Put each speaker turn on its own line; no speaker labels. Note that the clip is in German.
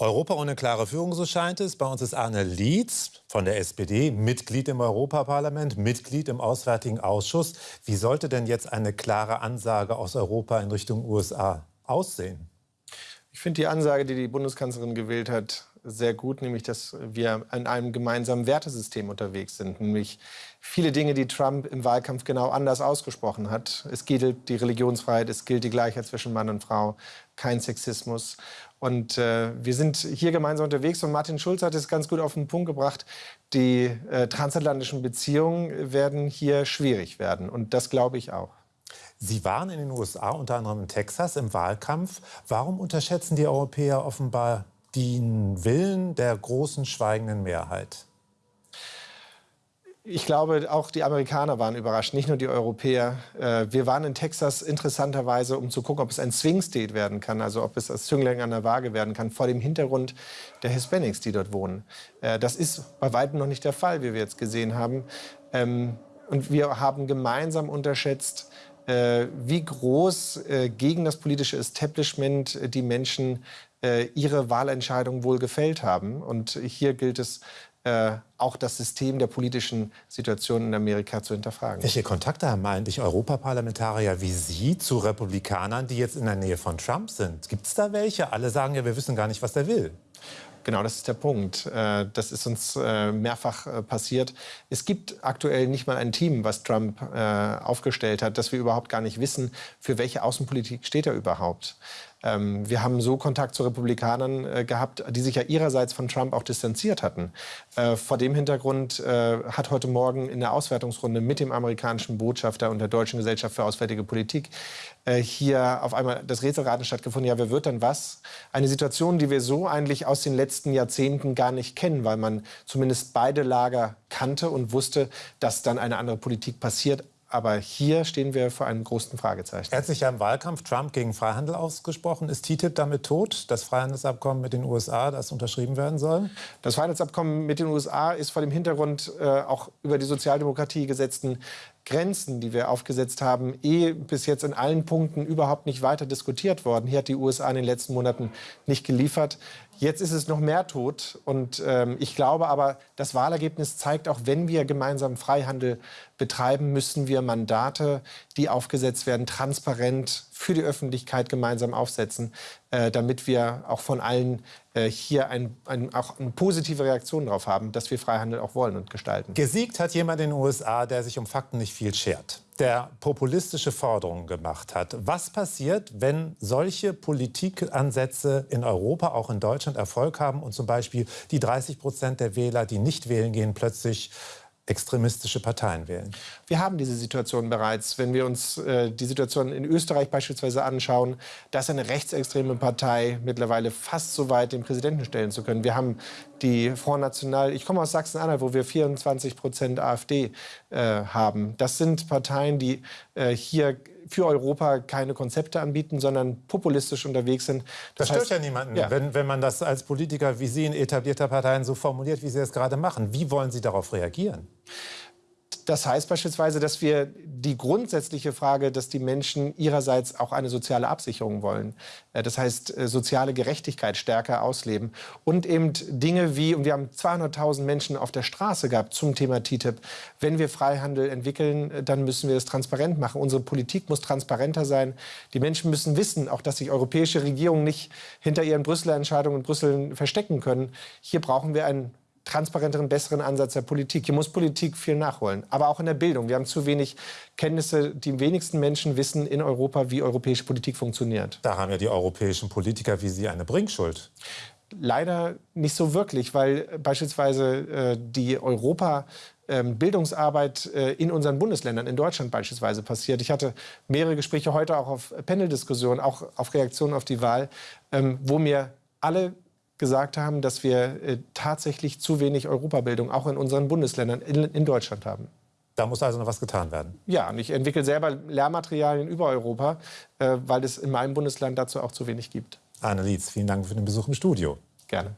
Europa ohne klare Führung, so scheint es. Bei uns ist Arne Lietz von der SPD, Mitglied im Europaparlament, Mitglied im Auswärtigen Ausschuss. Wie sollte denn jetzt eine klare Ansage aus Europa in Richtung USA aussehen?
Ich finde die Ansage, die die Bundeskanzlerin gewählt hat, sehr gut, nämlich dass wir in einem gemeinsamen Wertesystem unterwegs sind. Nämlich viele Dinge, die Trump im Wahlkampf genau anders ausgesprochen hat. Es gilt die Religionsfreiheit, es gilt die Gleichheit zwischen Mann und Frau, kein Sexismus. Und äh, wir sind hier gemeinsam unterwegs und Martin Schulz hat es ganz gut auf den Punkt gebracht. Die äh, transatlantischen Beziehungen werden hier schwierig werden. Und das glaube ich auch.
Sie waren in den USA, unter anderem in Texas, im Wahlkampf. Warum unterschätzen die Europäer offenbar den Willen der großen schweigenden Mehrheit?
Ich glaube, auch die Amerikaner waren überrascht, nicht nur die Europäer. Äh, wir waren in Texas interessanterweise, um zu gucken, ob es ein Swing State werden kann, also ob es als Zünglein an der Waage werden kann, vor dem Hintergrund der Hispanics, die dort wohnen. Äh, das ist bei weitem noch nicht der Fall, wie wir jetzt gesehen haben. Ähm, und wir haben gemeinsam unterschätzt, äh, wie groß gegen das politische Establishment die Menschen ihre Wahlentscheidung wohl gefällt haben. Und hier gilt es, äh, auch das System der politischen Situation in Amerika zu hinterfragen.
Welche Kontakte haben eigentlich Europaparlamentarier wie Sie zu Republikanern, die jetzt in der Nähe von Trump sind? Gibt es da welche? Alle sagen ja, wir wissen gar nicht, was der will.
Genau, das ist der Punkt. Äh, das ist uns äh, mehrfach passiert. Es gibt aktuell nicht mal ein Team, was Trump aufgestellt hat, dass wir überhaupt gar nicht wissen, für welche Außenpolitik steht er überhaupt. Ähm, wir haben so Kontakt zu Republikanern äh, gehabt, die sich ja ihrerseits von Trump auch distanziert hatten. Äh, vor dem Hintergrund äh, hat heute Morgen in der Auswertungsrunde mit dem amerikanischen Botschafter und der Deutschen Gesellschaft für Auswärtige Politik äh, hier auf einmal das Rätselraten stattgefunden. Ja, wer wird dann was? Eine Situation, die wir so eigentlich aus den letzten Jahrzehnten gar nicht kennen, weil man zumindest beide Lager kannte und wusste, dass dann eine andere Politik passiert. Aber hier stehen wir vor einem großen Fragezeichen.
Er hat sich ja im Wahlkampf Trump gegen Freihandel ausgesprochen. Ist TTIP damit tot, das Freihandelsabkommen mit den USA, das unterschrieben werden soll?
Das Freihandelsabkommen mit den USA ist vor dem Hintergrund äh, auch über die Sozialdemokratie gesetzten Grenzen, die wir aufgesetzt haben, eh bis jetzt in allen Punkten überhaupt nicht weiter diskutiert worden. Hier hat die USA in den letzten Monaten nicht geliefert. Jetzt ist es noch mehr tot. Und ähm, ich glaube aber, das Wahlergebnis zeigt, auch wenn wir gemeinsam Freihandel betreiben, müssen wir Mandate, die aufgesetzt werden, transparent für die Öffentlichkeit gemeinsam aufsetzen, äh, damit wir auch von allen hier ein, ein, auch eine positive Reaktion darauf haben, dass wir Freihandel auch wollen und gestalten.
Gesiegt hat jemand in den USA, der sich um Fakten nicht viel schert der populistische Forderungen gemacht hat. Was passiert, wenn solche Politikansätze in Europa, auch in Deutschland Erfolg haben und zum Beispiel die 30 Prozent der Wähler, die nicht wählen gehen, plötzlich extremistische Parteien wählen.
Wir haben diese Situation bereits. Wenn wir uns äh, die Situation in Österreich beispielsweise anschauen, da ist eine rechtsextreme Partei mittlerweile fast so weit, den Präsidenten stellen zu können. Wir haben die Front National, ich komme aus Sachsen-Anhalt, wo wir 24 Prozent AfD äh, haben. Das sind Parteien, die äh, hier für Europa keine Konzepte anbieten, sondern populistisch unterwegs sind.
Das, das stört heißt, ja niemanden, ja. Wenn, wenn man das als Politiker wie Sie in etablierter Parteien so formuliert, wie Sie es gerade machen. Wie wollen Sie darauf reagieren?
Das heißt beispielsweise, dass wir die grundsätzliche Frage, dass die Menschen ihrerseits auch eine soziale Absicherung wollen. Äh, das heißt, äh, soziale Gerechtigkeit stärker ausleben. Und eben Dinge wie, und wir haben 200.000 Menschen auf der Straße gehabt zum Thema TTIP. Wenn wir Freihandel entwickeln, äh, dann müssen wir es transparent machen. Unsere Politik muss transparenter sein. Die Menschen müssen wissen, auch dass sich europäische Regierungen nicht hinter ihren Brüsseler Entscheidungen in Brüssel verstecken können. Hier brauchen wir ein transparenteren, besseren Ansatz der Politik. Hier muss Politik viel nachholen, aber auch in der Bildung. Wir haben zu wenig Kenntnisse. Die wenigsten Menschen wissen in Europa, wie europäische Politik funktioniert.
Da haben ja die europäischen Politiker wie Sie eine Bringschuld.
Leider nicht so wirklich, weil beispielsweise äh, die Europa ähm, Bildungsarbeit äh, in unseren Bundesländern, in Deutschland beispielsweise passiert. Ich hatte mehrere Gespräche heute auch auf Paneldiskussionen, auch auf Reaktionen auf die Wahl, ähm, wo mir alle gesagt haben, dass wir äh, tatsächlich zu wenig Europabildung auch in unseren Bundesländern in, in, Deutschland haben.
Da muss also noch was getan werden.
Ja, und ich entwickle selber Lehrmaterialien über Europa, äh, weil es in meinem Bundesland dazu auch zu wenig gibt.
Arne Lietz, vielen Dank für den Besuch im Studio.
Gerne.